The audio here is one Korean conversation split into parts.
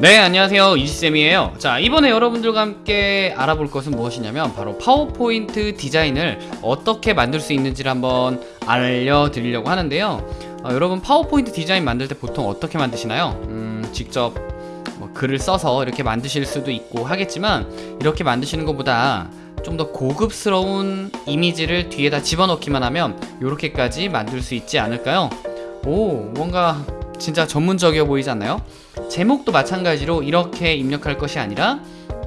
네 안녕하세요 이지쌤이에요 자 이번에 여러분들과 함께 알아볼 것은 무엇이냐면 바로 파워포인트 디자인을 어떻게 만들 수 있는지를 한번 알려드리려고 하는데요 어, 여러분 파워포인트 디자인 만들 때 보통 어떻게 만드시나요? 음, 직접 뭐 글을 써서 이렇게 만드실 수도 있고 하겠지만 이렇게 만드시는 것보다 좀 더 고급스러운 이미지를 뒤에다 집어넣기만 하면 이렇게까지 만들 수 있지 않을까요? 오 뭔가 진짜 전문적이어 보이지 않나요? 제목도 마찬가지로 이렇게 입력할 것이 아니라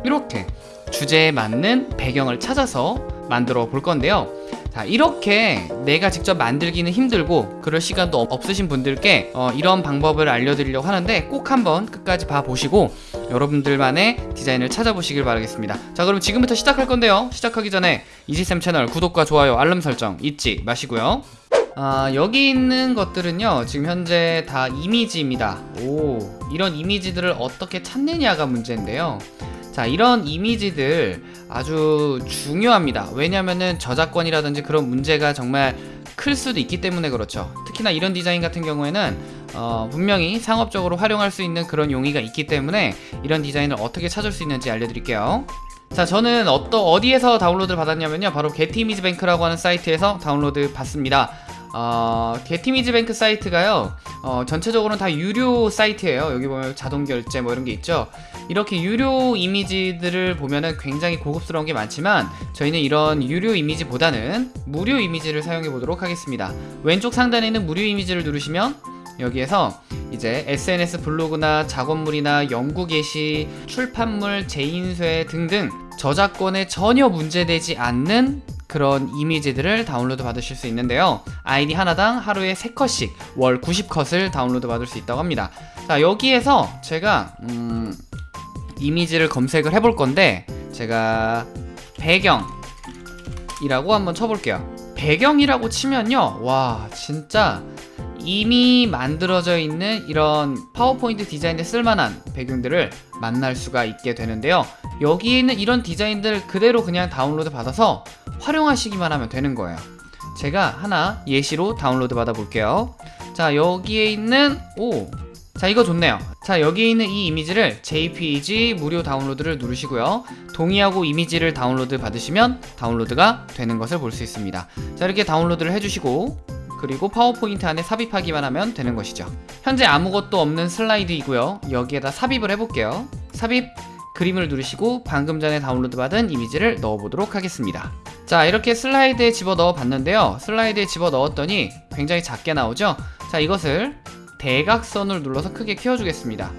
이렇게 주제에 맞는 배경을 찾아서 만들어 볼 건데요. 자 이렇게 내가 직접 만들기는 힘들고 그럴 시간도 없으신 분들께 어, 이런 방법을 알려드리려고 하는데 꼭 한번 끝까지 봐보시고 여러분들만의 디자인을 찾아보시길 바라겠습니다. 자 그럼 지금부터 시작할 건데요. 시작하기 전에 이지쌤 채널 구독과 좋아요 알람 설정 잊지 마시고요 아, 여기 있는 것들은요 지금 현재 다 이미지입니다. 오 이런 이미지들을 어떻게 찾느냐가 문제인데요. 자 이런 이미지들 아주 중요합니다. 왜냐면은 저작권이라든지 그런 문제가 정말 클 수도 있기 때문에 그렇죠. 특히나 이런 디자인 같은 경우에는 어, 분명히 상업적으로 활용할 수 있는 그런 용의가 있기 때문에 이런 디자인을 어떻게 찾을 수 있는지 알려드릴게요. 자 저는 어떠, 어디에서 다운로드를 받았냐면요. 바로 게티미즈뱅크라고 하는 사이트에서 다운로드 받습니다 어, 게티미즈뱅크 사이트가요 어, 전체적으로는 다 유료 사이트예요. 여기 보면 자동 결제 뭐 이런 게 있죠. 이렇게 유료 이미지들을 보면은 굉장히 고급스러운 게 많지만 저희는 이런 유료 이미지보다는 무료 이미지를 사용해 보도록 하겠습니다. 왼쪽 상단에 있는 무료 이미지를 누르시면 여기에서 이제 SNS 블로그나 작업물이나 연구 게시, 출판물, 재인쇄 등등 저작권에 전혀 문제되지 않는 그런 이미지들을 다운로드 받으실 수 있는데요. 아이디 하나당 하루에 3컷씩 월 90컷을 다운로드 받을 수 있다고 합니다. 자 여기에서 제가 음, 이미지를 검색을 해볼 건데 제가 배경이라고 한번 쳐볼게요. 배경이라고 치면요. 와 진짜 이미 만들어져 있는 이런 파워포인트 디자인에 쓸만한 배경들을 만날 수가 있게 되는데요. 여기에 있는 이런 디자인들 그대로 그냥 다운로드 받아서 활용하시기만 하면 되는 거예요. 제가 하나 예시로 다운로드 받아 볼게요. 자 여기에 있는 오 자 이거 좋네요. 자 여기에 있는 이 이미지를 JPG 무료 다운로드를 누르시고요. 동의하고 이미지를 다운로드 받으시면 다운로드가 되는 것을 볼 수 있습니다. 자 이렇게 다운로드를 해주시고 그리고 파워포인트 안에 삽입하기만 하면 되는 것이죠. 현재 아무것도 없는 슬라이드이고요. 여기에다 삽입을 해볼게요. 삽입 그림을 누르시고 방금 전에 다운로드 받은 이미지를 넣어보도록 하겠습니다 자 이렇게 슬라이드에 집어넣어 봤는데요. 슬라이드에 집어넣었더니 굉장히 작게 나오죠? 자 이것을 대각선을 눌러서 크게 키워주겠습니다.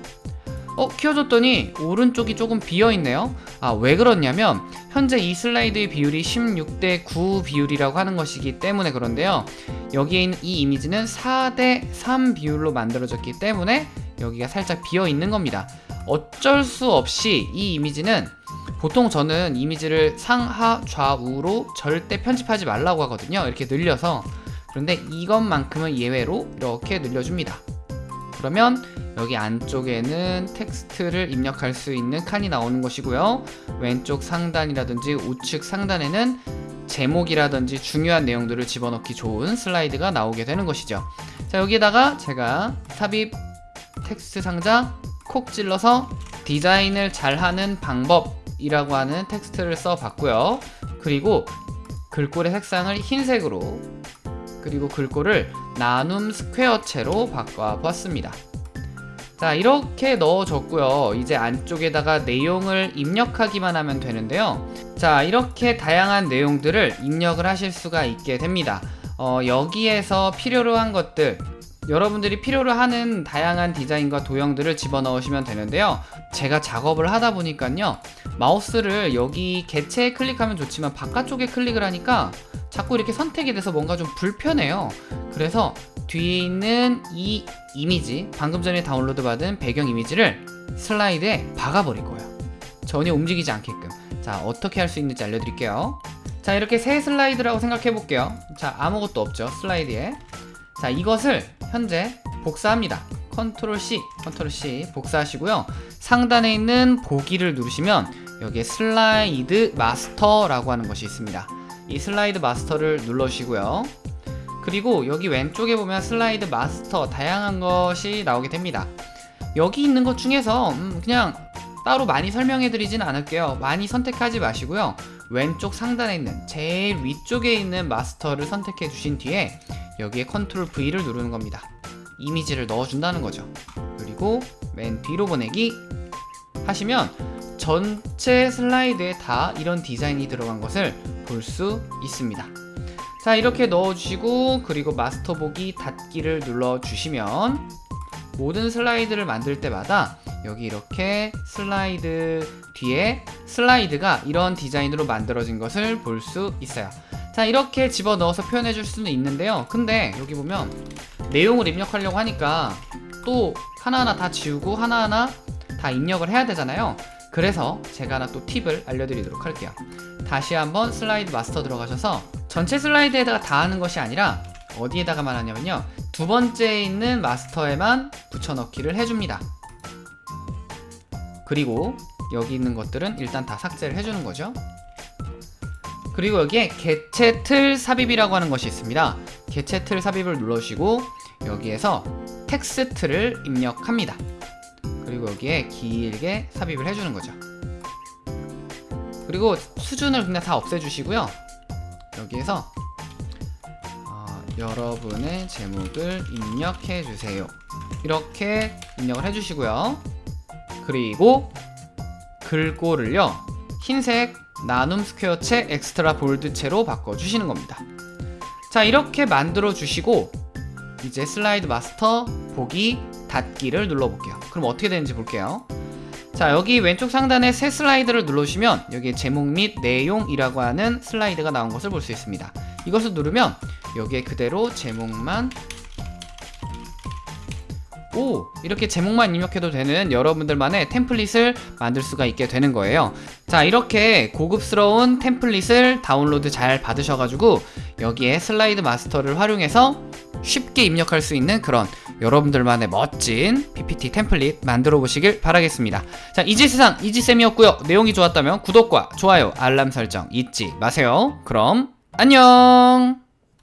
어 키워줬더니 오른쪽이 조금 비어있네요. 아 왜 그렇냐면 현재 이 슬라이드의 비율이 16대 9 비율이라고 하는 것이기 때문에 그런데요. 여기에 있는 이 이미지는 4대 3 비율로 만들어졌기 때문에 여기가 살짝 비어있는 겁니다. 어쩔 수 없이 이 이미지는 보통 저는 이미지를 상하 좌우로 절대 편집하지 말라고 하거든요. 이렇게 늘려서. 그런데 이것만큼은 예외로 이렇게 늘려줍니다. 그러면 여기 안쪽에는 텍스트를 입력할 수 있는 칸이 나오는 것이고요. 왼쪽 상단이라든지 우측 상단에는 제목이라든지 중요한 내용들을 집어넣기 좋은 슬라이드가 나오게 되는 것이죠. 자 여기다가 제가 삽입 텍스트 상자 콕 찔러서 디자인을 잘하는 방법 이라고 하는 텍스트를 써봤고요. 그리고 글꼴의 색상을 흰색으로 그리고 글꼴을 나눔 스퀘어체로 바꿔보았습니다. 자 이렇게 넣어줬고요. 이제 안쪽에다가 내용을 입력하기만 하면 되는데요. 자 이렇게 다양한 내용들을 입력을 하실 수가 있게 됩니다. 어, 여기에서 필요로 한 것들 여러분들이 필요로 하는 다양한 디자인과 도형들을 집어넣으시면 되는데요. 제가 작업을 하다 보니까요 마우스를 여기 개체에 클릭하면 좋지만 바깥쪽에 클릭을 하니까 자꾸 이렇게 선택이 돼서 뭔가 좀 불편해요. 그래서 뒤에 있는 이 이미지 방금 전에 다운로드 받은 배경 이미지를 슬라이드에 박아버릴 거예요. 전혀 움직이지 않게끔. 자 어떻게 할 수 있는지 알려드릴게요. 자 이렇게 새 슬라이드라고 생각해 볼게요. 자 아무것도 없죠 슬라이드에. 자 이것을 현재 복사합니다. 컨트롤 C 컨트롤 C 복사하시고요. 상단에 있는 보기를 누르시면 여기에 슬라이드 마스터라고 하는 것이 있습니다. 이 슬라이드 마스터를 눌러주시고요. 그리고 여기 왼쪽에 보면 슬라이드 마스터 다양한 것이 나오게 됩니다. 여기 있는 것 중에서 음, 그냥 따로 많이 설명해 드리진 않을게요. 많이 선택하지 마시고요. 왼쪽 상단에 있는 제일 위쪽에 있는 마스터를 선택해 주신 뒤에 여기에 컨트롤 V를 누르는 겁니다. 이미지를 넣어준다는 거죠. 그리고 맨 뒤로 보내기 하시면 전체 슬라이드에 다 이런 디자인이 들어간 것을 볼 수 있습니다. 자 이렇게 넣어주시고 그리고 마스터 보기 닫기를 눌러주시면 모든 슬라이드를 만들 때마다 여기 이렇게 슬라이드 뒤에 슬라이드가 이런 디자인으로 만들어진 것을 볼 수 있어요. 자 이렇게 집어넣어서 표현해 줄 수는 있는데요. 근데 여기 보면 내용을 입력하려고 하니까 또 하나하나 다 지우고 하나하나 다 입력을 해야 되잖아요. 그래서 제가 하나 또 팁을 알려드리도록 할게요. 다시 한번 슬라이드 마스터 들어가셔서 전체 슬라이드에다가 다 하는 것이 아니라 어디에다가만 하냐면요. 두 번째에 있는 마스터에만 붙여넣기를 해줍니다. 그리고 여기 있는 것들은 일단 다 삭제를 해주는 거죠. 그리고 여기에 개체 틀 삽입이라고 하는 것이 있습니다. 개체 틀 삽입을 눌러주시고 여기에서 텍스트를 입력합니다. 그리고 여기에 길게 삽입을 해주는 거죠. 그리고 수준을 그냥 다 없애주시고요. 여기에서 어, 여러분의 제목을 입력해 주세요. 이렇게 입력을 해주시고요. 그리고 글꼴을요 흰색 나눔 스퀘어체 extra bold체로 바꿔주시는 겁니다. 자 이렇게 만들어 주시고 이제 슬라이드 마스터 보기 닫기를 눌러볼게요. 그럼 어떻게 되는지 볼게요. 자 여기 왼쪽 상단에 새 슬라이드를 눌러주시면 여기에 제목 및 내용이라고 하는 슬라이드가 나온 것을 볼 수 있습니다. 이것을 누르면 여기에 그대로 제목만 오! 이렇게 제목만 입력해도 되는 여러분들만의 템플릿을 만들 수가 있게 되는 거예요. 자 이렇게 고급스러운 템플릿을 다운로드 잘 받으셔가지고 여기에 슬라이드 마스터를 활용해서 쉽게 입력할 수 있는 그런 여러분들만의 멋진 PPT 템플릿 만들어 보시길 바라겠습니다. 자 이지세상 이지쌤이었고요. 내용이 좋았다면 구독과 좋아요 알람 설정 잊지 마세요. 그럼 안녕